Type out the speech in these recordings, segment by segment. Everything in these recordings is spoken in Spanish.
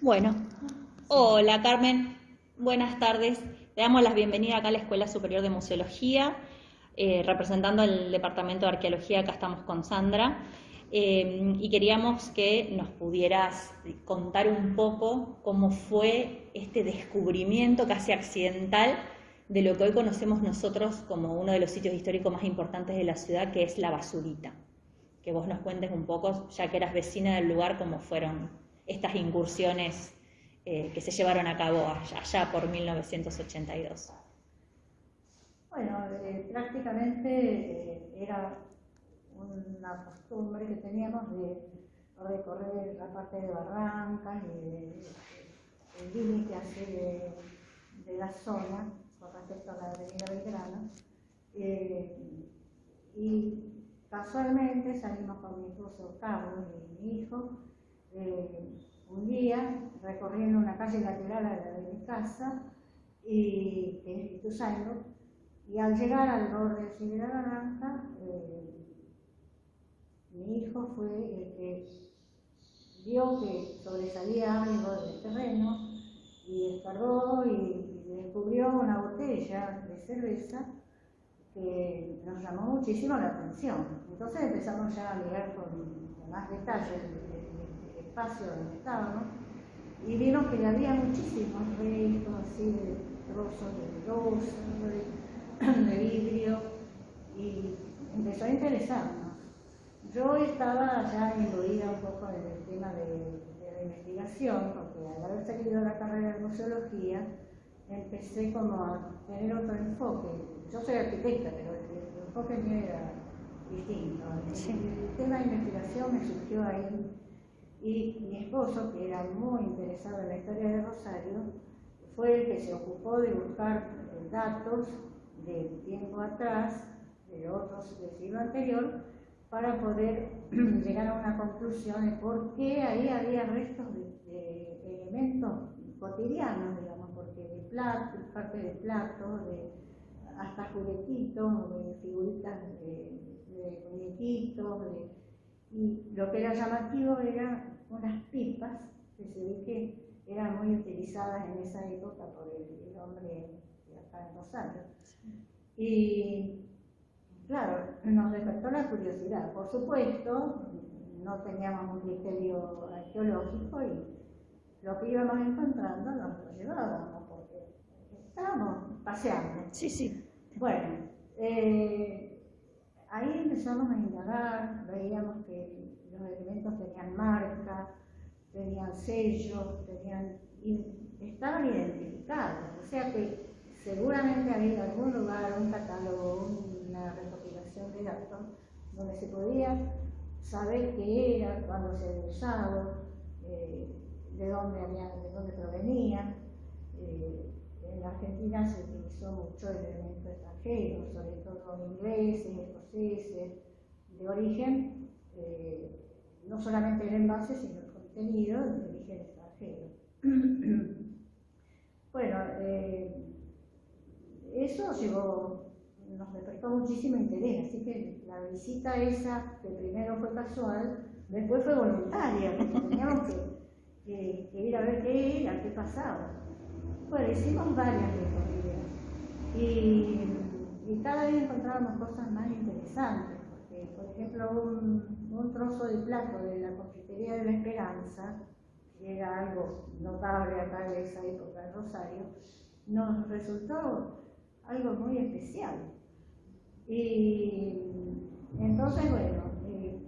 Bueno, hola Carmen, buenas tardes. Le damos la bienvenida acá a la Escuela Superior de Museología, eh, representando el Departamento de Arqueología, acá estamos con Sandra. Eh, y queríamos que nos pudieras contar un poco cómo fue este descubrimiento casi accidental de lo que hoy conocemos nosotros como uno de los sitios históricos más importantes de la ciudad, que es la basurita. Que vos nos cuentes un poco, ya que eras vecina del lugar, cómo fueron estas incursiones eh, que se llevaron a cabo allá, por 1982. Bueno, eh, prácticamente era una costumbre que teníamos de recorrer la parte de Barrancas y el límite así de, la zona con respecto a la avenida Belgrano. Eh, y casualmente salimos con mi esposo Carlos y mi hijo eh, un día recorriendo una calle lateral a la de mi casa y Espíritu Santo y al llegar al borde de la Barranca eh, mi hijo fue el que vio que sobresalía algo del terreno y descargó y, descubrió una botella de cerveza que nos llamó muchísimo la atención. Entonces empezamos ya a mirar con, más detalle el, espacio donde estábamos y vimos que había muchísimos restos así de trozos de losa, de, de vidrio y empezó a interesarnos. Yo estaba ya imbuida un poco en el tema de, la investigación, porque al haber seguido la carrera de museología, empecé como a tener otro enfoque. Yo soy arquitecta, pero el, enfoque mío era distinto. El, tema de investigación me surgió ahí y mi esposo, que era muy interesado en la historia de Rosario, fue el que se ocupó de buscar datos de tiempo atrás, de otros del siglo anterior, para poder llegar a una conclusión de por qué ahí había restos de, elementos cotidianos, digamos, de parte de platos, de, hasta juguetitos, de figuritas de, muñequitos, y lo que era llamativo eran unas pipas que se ve que eran muy utilizadas en esa época por el, hombre de acá en Rosario. Y Claro, nos despertó la curiosidad. Por supuesto, no teníamos un criterio arqueológico y lo que íbamos encontrando nos lo llevábamos, estábamos paseando. Sí, sí. Bueno, eh, ahí empezamos a indagar, veíamos que los elementos tenían marca, tenían sellos, tenían, estaban identificados, o sea que seguramente había algún lugar, un catálogo, una recopilación de datos donde se podía saber qué era, cuándo se había usado, eh, de, dónde había, de dónde provenía. Eh, en Argentina se utilizó mucho el elemento extranjero, sobre todo ingleses, escoceses, de origen, eh, no solamente el envase, sino el contenido de origen extranjero. bueno, eso llevó, nos despertó muchísimo interés, así que la visita esa, que primero fue casual, después fue voluntaria, porque teníamos que, ir a ver qué era, qué pasaba. Bueno, hicimos varias recorridas y, y, cada vez encontrábamos cosas más interesantes, porque por ejemplo un, un trozo de plato de la confitería de la Esperanza, que era algo notable acá de esa época de Rosario, nos resultó algo muy especial. Y entonces, bueno, eh,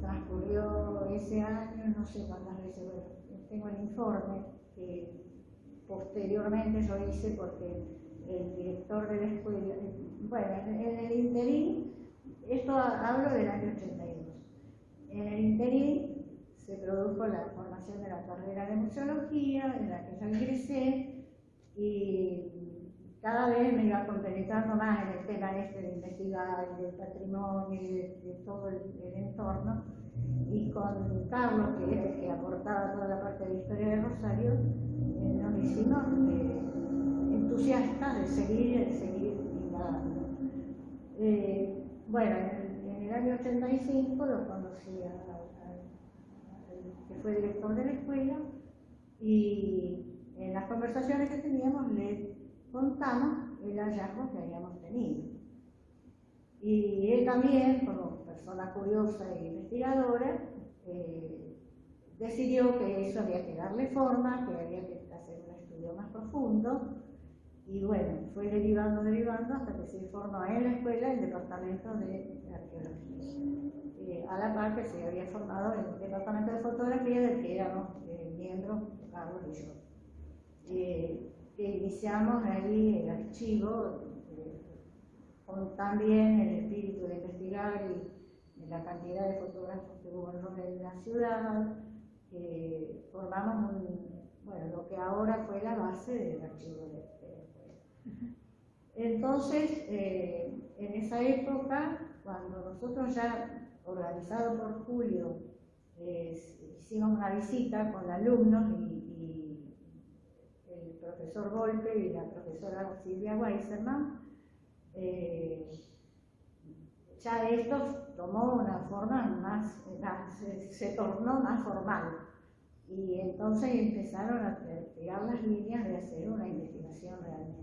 transcurrió ese año, no sé cuántas veces, bueno, tengo el informe que posteriormente yo hice porque el director de la bueno, en el interín, esto hablo del año 82, en el interín se produjo la formación de la carrera de museología, en la que yo ingresé, y cada vez me iba compenetrando más en el tema este de investigar, del patrimonio y de, todo el, entorno. Y con Carlos, que que aportaba toda la parte de la historia de Rosario, eh, nos hicimos eh, entusiastas de seguir, de seguir indagando. Eh, bueno, en el, año 85 lo conocí al que fue director de la escuela y en las conversaciones que teníamos le contamos el hallazgo que habíamos tenido. Y él también, como persona curiosa e investigadora, eh, decidió que eso había que darle forma, que había que hacer un estudio más profundo, y bueno, fue derivando, derivando, hasta que se formó en la escuela el departamento de arqueología, eh, a la par que se había formado el departamento de fotografía del que éramos eh, miembros, Carlos y yo. que iniciamos ahí el archivo con también el espíritu de investigar y la cantidad de fotógrafos que hubo en la ciudad, formamos bueno, lo que ahora fue la base del archivo de, de Entonces, eh, en esa época, cuando nosotros ya, organizado por Julio, hicimos una visita con alumnos y, el profesor Volpe y la profesora Silvia Weiserman, eh, ya esto tomó una forma más, se, tornó más formal. Y entonces empezaron a pegar las líneas de hacer una investigación realmente.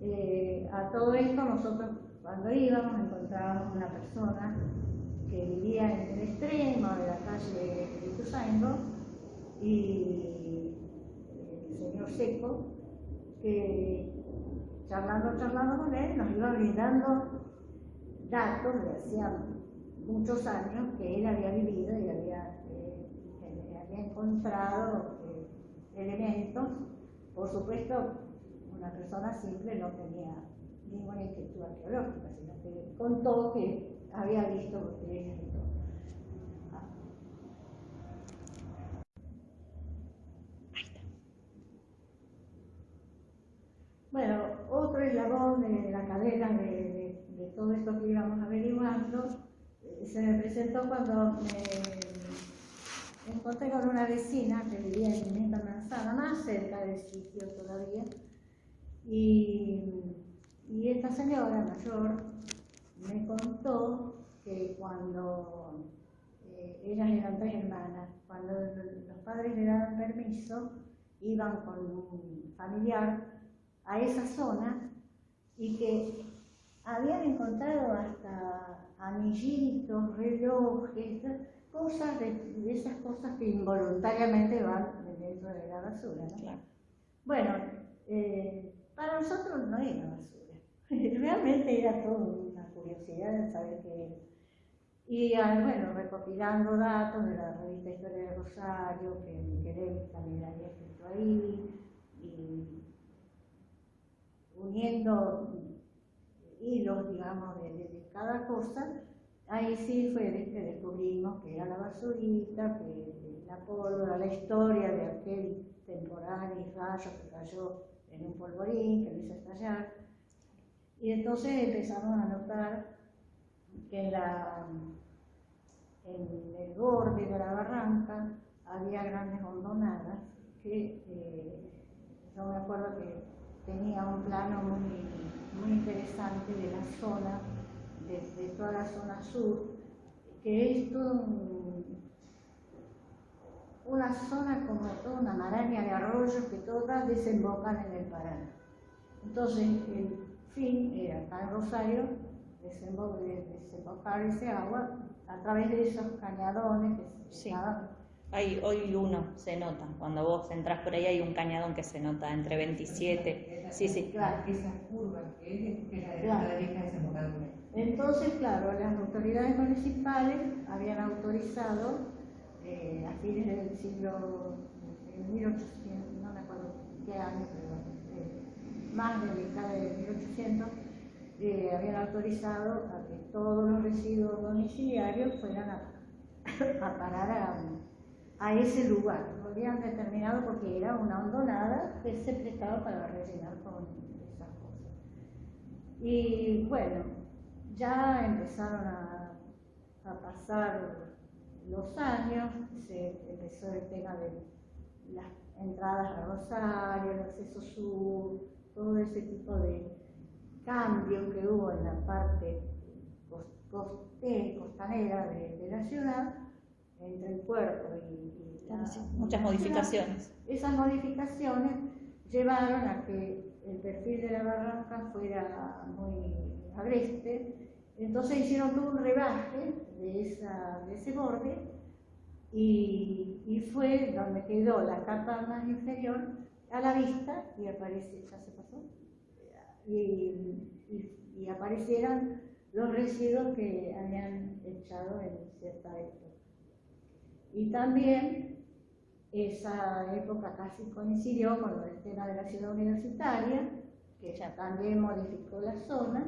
Eh, a todo esto nosotros cuando íbamos encontrábamos una persona que vivía en el extremo de la calle de Ituzaingo y el señor Seco, que charlando, charlando con él, nos iba brindando datos de hacía muchos años que él había vivido y había, eh, encontrado eh, elementos. Por supuesto, una persona simple no tenía ninguna inquietud arqueológica, sino que contó que había visto botellas y todo. Bueno, otro eslabón de la cadena de, todo esto que íbamos averiguando eh, se me presentó cuando me encontré con una vecina que vivía en esta manzana, más cerca del sitio todavía, y, esta señora mayor me contó que cuando eh, ellas eran tres hermanas, cuando los padres le daban permiso, iban con un familiar a esa zona y que habían encontrado hasta anillitos, relojes, cosas de, esas cosas que involuntariamente van dentro de la basura. Bueno, eh, para nosotros no era basura, realmente era todo una curiosidad de saber qué era. Y ah, bueno, recopilando datos de la revista Historia de Rosario, que, que también había escrito ahí, y uniendo hilos, digamos, de, cada cosa, ahí sí fue que descubrimos que era la basurita, que la pólvora, la historia de aquel temporal y rayo que cayó en un polvorín, que lo hizo estallar. Y entonces empezamos a notar que en el borde de la barranca había grandes hondonadas que eh, yo me acuerdo que tenía un plano muy, muy interesante de la zona, de, toda la zona sur, que es toda una zona como toda una maraña de arroyos que todas desembocan en el Paraná. Entonces, el fin era acá en Rosario, desembocar ese agua a través de esos cañadones que se llamaban hay, hoy uno se nota, cuando vos entras por ahí hay un cañadón que se nota entre 27. sí, sí. Claro, esa curva que es, la de la derecha Entonces, claro, las autoridades municipales habían autorizado eh, a fines del siglo, en 1800, no me acuerdo qué año, pero eh, más de la década de 1800, eh, habían autorizado a que todos los residuos domiciliarios fueran a, a parar a a ese lugar. Lo habían determinado porque era una hondonada que se prestaba para rellenar con esas cosas. Y bueno, ya empezaron a, pasar los años, se empezó el tema de las entradas a Rosario, el acceso sur, todo ese tipo de cambios que hubo en la parte costanera de, la ciudad, entre el puerto y, muchas modificaciones. Esas modificaciones llevaron a que el perfil de la barranca fuera muy agreste, entonces hicieron todo un rebaje de, esa, de ese borde y, y, fue donde quedó la capa más inferior a la vista y aparece, ya se pasó, y, y, aparecieran los residuos que habían echado en cierta época. Y también esa época casi coincidió con el tema de la ciudad universitaria, que ya también modificó la zona,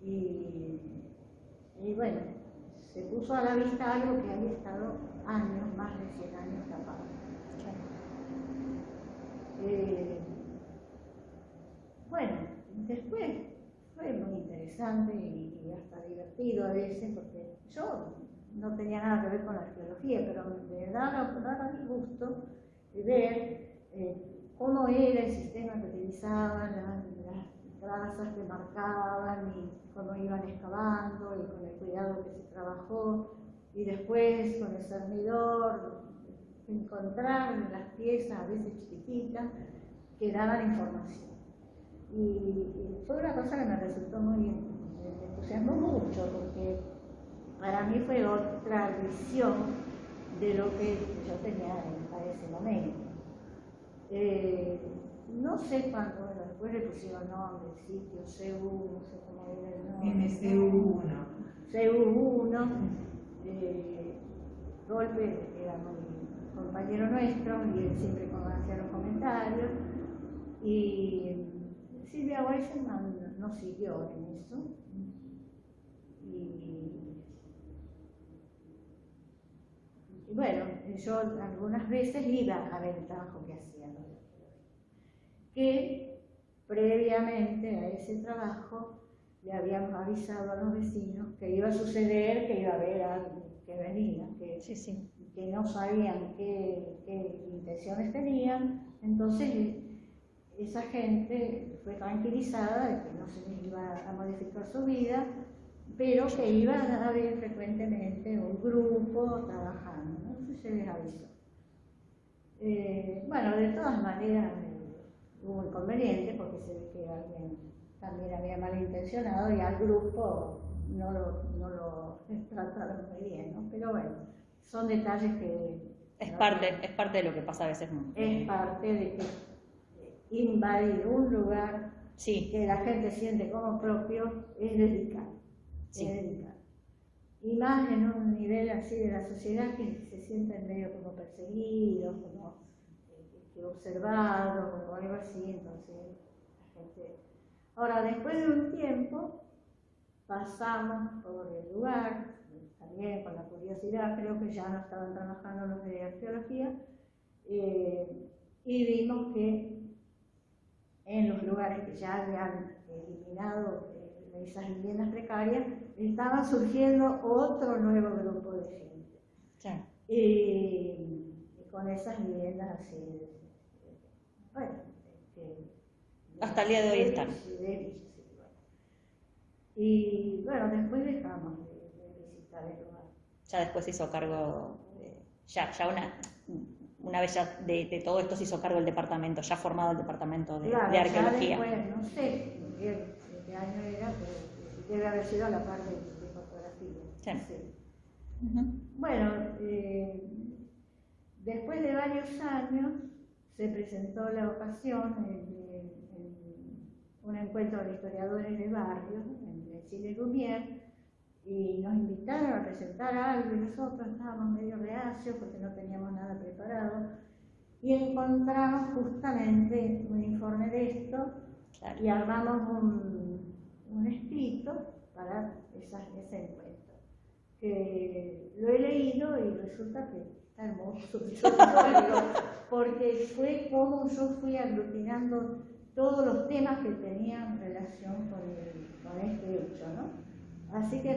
y, y bueno, se puso a la vista algo que había estado años, más de 100 años tapado. Eh, bueno, después fue muy interesante y, hasta divertido a veces, porque yo no tenía nada que ver con la arqueología, pero me daba, el gusto de ver eh, cómo era el sistema que utilizaban, las, las trazas que marcaban y cómo iban excavando y con el cuidado que se trabajó y después con el cernidor encontrar las piezas a veces chiquititas que daban información. Y, fue una cosa que me resultó muy, me entusiasmó mucho porque para mí fue otra visión de lo que yo tenía en, ese momento. Eh, no sé cuándo, después le pusieron nombre, sitio, CU, no sé cómo era el nombre. MCU1. CU1. Eh, Golpe era muy compañero nuestro y él siempre hacía los comentarios. Y Silvia Weisselman no siguió en eso. Y, y bueno, yo algunas veces iba a ver el trabajo que hacían que previamente a ese trabajo le habíamos avisado a los vecinos que iba a suceder, que iba a haber algo que venía, que, que no sabían qué, qué, intenciones tenían, entonces esa gente fue tranquilizada de que no se iba a modificar su vida, pero que iba a haber frecuentemente un grupo trabajando, ¿no? se les avisó. Eh, bueno, de todas maneras, hubo inconveniente porque se ve que alguien también había malintencionado y al grupo no lo, no lo trataron muy bien, ¿no? Pero bueno, son detalles que... Es, parte, es parte de lo que pasa a veces. Es parte de que invadir un lugar sí. que la gente siente como propio es delicado. Más en un nivel así de la sociedad que se sienten medio como perseguidos, como observado o algo así, entonces la gente... Ahora, después de un tiempo, pasamos por el lugar, también con la curiosidad, creo que ya no estaban trabajando los de arqueología, eh, y vimos que en los lugares que ya habían eliminado eh, esas viviendas precarias, estaba surgiendo otro nuevo grupo de gente. Y, con esas viviendas así bueno, hasta el día de hoy están. Y bueno, después dejamos de, visitar el lugar. Ya después se hizo cargo, ya, ya una, una vez ya de, todo esto se hizo cargo el departamento, ya formado el departamento de, arqueología. Ya después, no sé año era, pero debe haber sido la parte de, fotografía. Sí. Bueno, eh, después de varios años, se presentó la ocasión en, un encuentro de historiadores de barrio en el Chile Lumière y nos invitaron a presentar algo y nosotros estábamos medio reacios porque no teníamos nada preparado y encontramos justamente un informe de esto y armamos un, un escrito para ese encuentro que lo he leído y resulta que hermoso, porque fue como yo fui aglutinando todos los temas que tenían relación con, este hecho, ¿no? Así que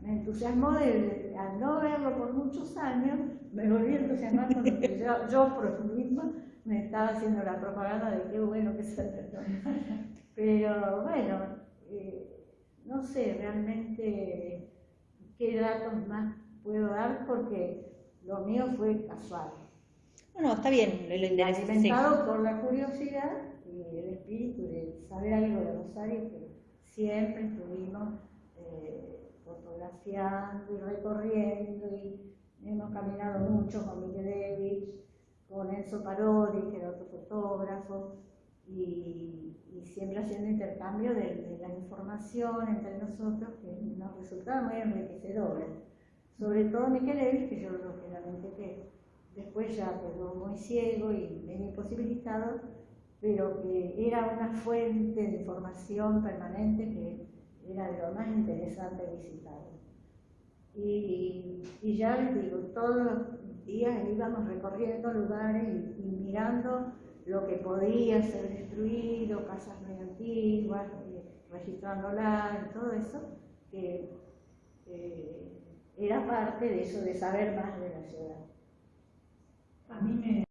me, entusiasmó, al no verlo por muchos años, me volví a entusiasmar porque yo, yo por mí misma me estaba haciendo la propaganda de qué bueno que se Pero bueno, eh, no sé realmente qué datos más puedo dar porque lo mío fue casual. Bueno, está bien, lo, interesante. Alimentado por la curiosidad y el espíritu de saber algo de Rosario, que siempre estuvimos eh, fotografiando y recorriendo y hemos caminado mucho con Miguel con Enzo Parodi, que era otro fotógrafo, y, siempre haciendo intercambio de, la información entre nosotros que nos resultaba muy enriquecedora. Sobre todo Miquel que yo lógicamente que después ya quedó muy ciego y medio imposibilitado, pero que era una fuente de información permanente que era de lo más interesante visitar. Y, y ya les digo, todos los días íbamos recorriendo lugares y, mirando lo que podía ser destruido, casas muy antiguas, eh, registrándola, y todo eso, que eh, era parte de eso, de saber más de la ciudad. A mí me